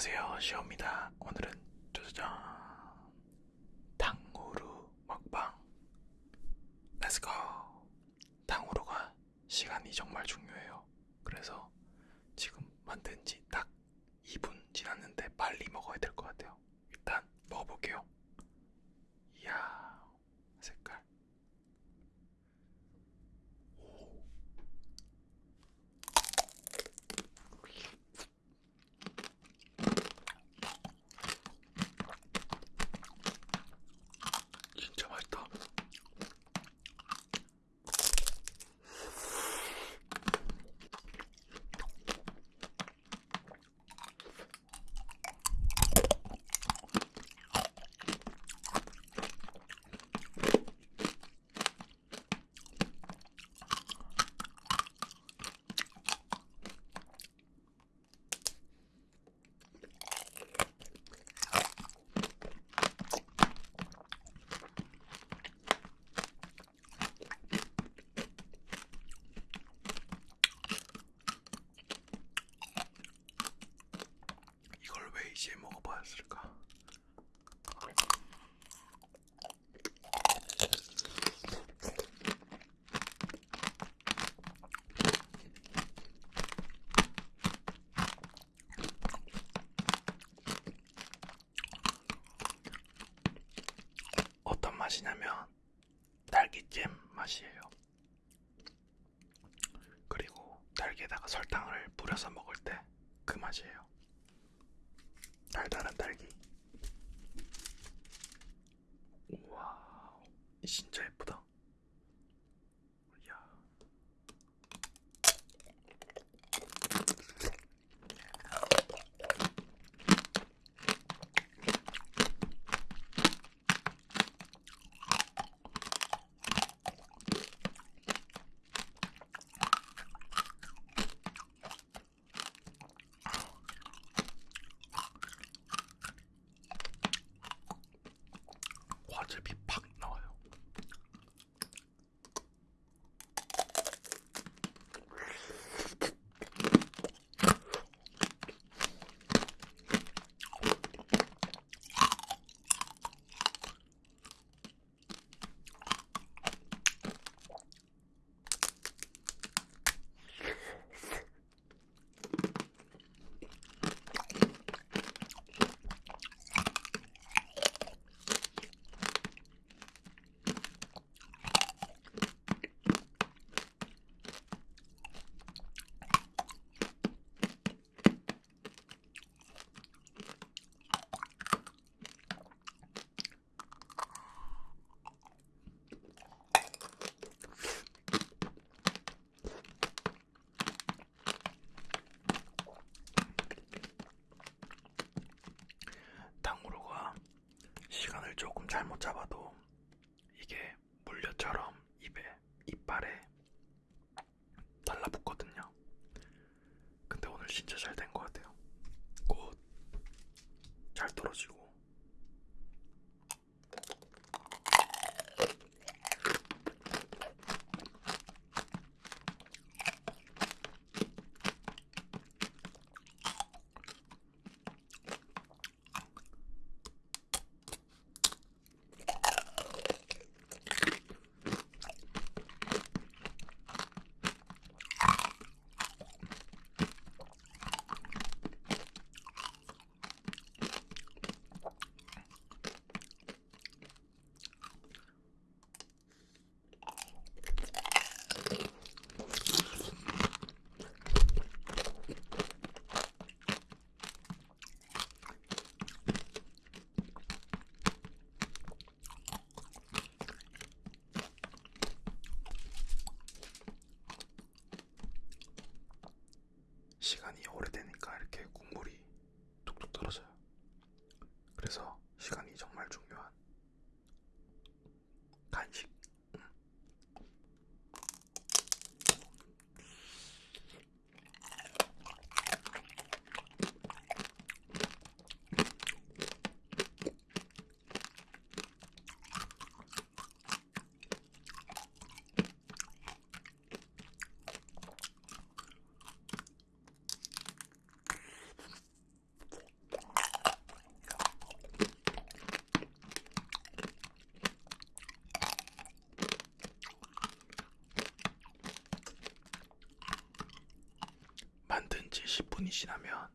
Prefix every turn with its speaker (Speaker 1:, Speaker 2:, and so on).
Speaker 1: 안녕하세요. 시오입니다. 오늘은 짜자잔 탕후루 먹방. Let's go 탕후루가 시간이 정말 중요해요. 그래서 지금 만든 지 딱 2분 지났는데 빨리 먹어야 될 것 같아요 일단 먹어볼게요 이야 색깔 오. 진짜 맛있다. 이걸 왜 이제 먹어봤을까? 어떤 맛이냐면 딸기잼 맛이에요. 그리고 딸기에다가 설탕을 뿌려서 먹을 때 그 맛이에요. 달달한 딸기. 우와, 진짜 to be 잘못 잡아도 이게 물엿처럼 입에 이빨에 달라붙거든요. 근데 오늘 진짜 잘된것 같아요. 꽃잘 떨어지고. 시간이 오래되니까 이렇게 국물이 뚝뚝 떨어져요. 10분이 지나면